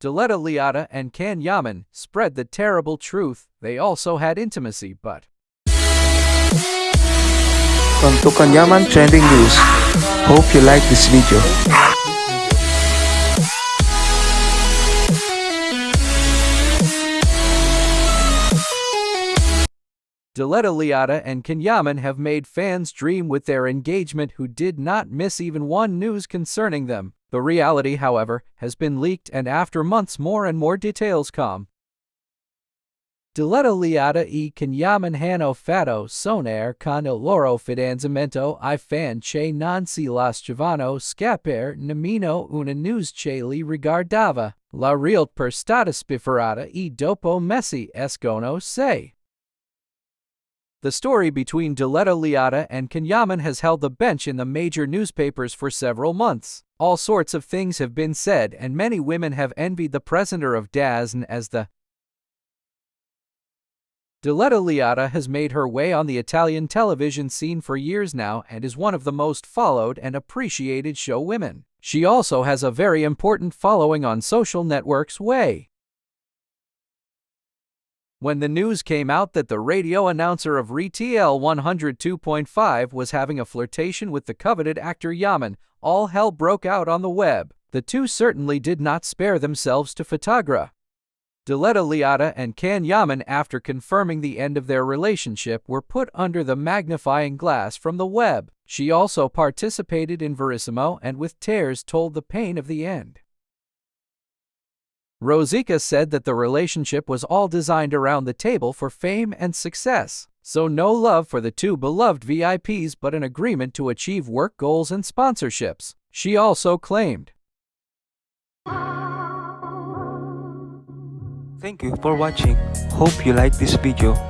Diletta Leotta and Can Yaman spread the terrible truth. They also had intimacy, but From Tukanyaman Trending News. Hope you like this video. Diletta Leotta and Can Yaman have made fans dream with their engagement who did not miss even one news concerning them. The reality, however, has been leaked and after months more and more details come. Diletta Leotta e Can Yaman hanno fatto sonare con il loro fidanzamento i fan che non si lasciavano scappare nemmeno una news che li riguardava. La realtà per stata spifferato e dopo messi escono sei. The story between Diletta Leotta and Can Yaman has held the bench in the major newspapers for several months. All sorts of things have been said, and many women have envied the presenter of DAZN as the Diletta Leotta has made her way on the Italian television scene for years now and is one of the most followed and appreciated show women. She also has a very important following on social networks way. When the news came out that the radio announcer of RTL 102.5 was having a flirtation with the coveted actor Yaman, all hell broke out on the web. The two certainly did not spare themselves to photograph. Diletta Leotta and Can Yaman, after confirming the end of their relationship, were put under the magnifying glass from the web. She also participated in Verissimo and with tears told the pain of the end. Rosica said that the relationship was all designed around the table for fame and success. So no love for the two beloved VIPs but an agreement to achieve work goals and sponsorships. She also claimed. Thank you for watching. Hope you like this video.